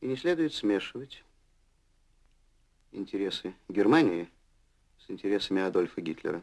И не следует смешивать интересы Германии с интересами Адольфа Гитлера.